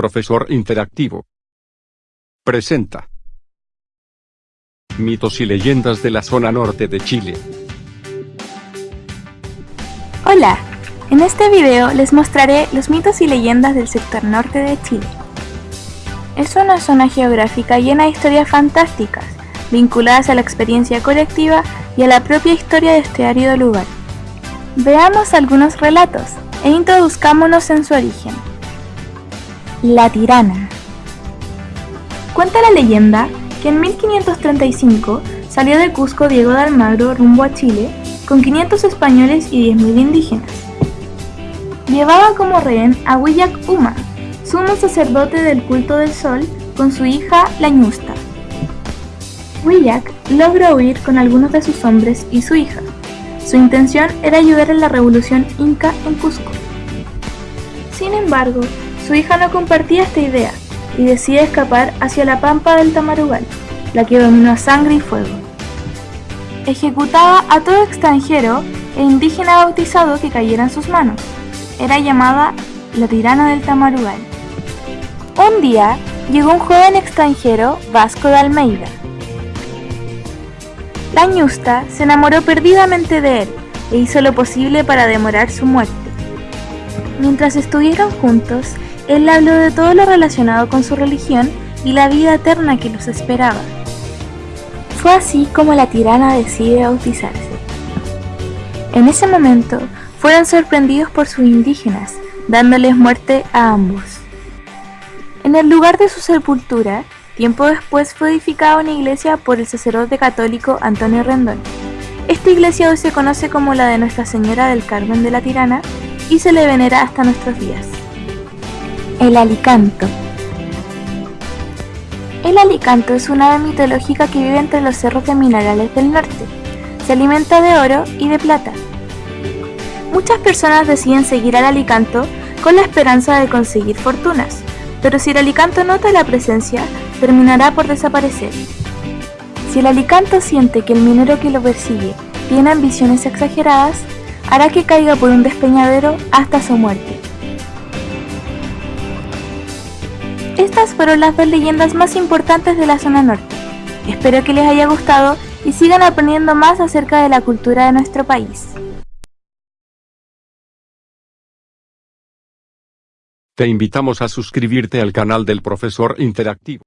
Profesor Interactivo. Presenta. Mitos y leyendas de la zona norte de Chile. Hola, en este video les mostraré los mitos y leyendas del sector norte de Chile. Es una zona geográfica llena de historias fantásticas, vinculadas a la experiencia colectiva y a la propia historia de este árido lugar. Veamos algunos relatos e introduzcámonos en su origen. La tirana. Cuenta la leyenda que en 1535 salió de Cusco Diego de Almagro rumbo a Chile con 500 españoles y 10.000 indígenas. Llevaba como rehén a Huillac Uma, sumo sacerdote del culto del sol, con su hija Lañusta. Huillac logra huir con algunos de sus hombres y su hija. Su intención era ayudar en la revolución inca en Cusco. Sin embargo, su hija no compartía esta idea y decide escapar hacia la pampa del Tamarugal, la que dominó a sangre y fuego. Ejecutaba a todo extranjero e indígena bautizado que cayera en sus manos. Era llamada la tirana del Tamarugal. Un día llegó un joven extranjero, Vasco de Almeida. La ñusta se enamoró perdidamente de él e hizo lo posible para demorar su muerte. Mientras estuvieron juntos, él habló de todo lo relacionado con su religión y la vida eterna que los esperaba. Fue así como la tirana decide bautizarse. En ese momento, fueron sorprendidos por sus indígenas, dándoles muerte a ambos. En el lugar de su sepultura, tiempo después fue edificada una iglesia por el sacerdote católico Antonio Rendón. Esta iglesia hoy se conoce como la de Nuestra Señora del Carmen de la Tirana y se le venera hasta nuestros días. El alicanto El alicanto es una ave mitológica que vive entre los cerros de minerales del norte. Se alimenta de oro y de plata. Muchas personas deciden seguir al alicanto con la esperanza de conseguir fortunas, pero si el alicanto nota la presencia, terminará por desaparecer. Si el alicanto siente que el minero que lo persigue tiene ambiciones exageradas, hará que caiga por un despeñadero hasta su muerte. Estas fueron las dos leyendas más importantes de la zona norte. Espero que les haya gustado y sigan aprendiendo más acerca de la cultura de nuestro país. Te invitamos a suscribirte al canal del Profesor Interactivo.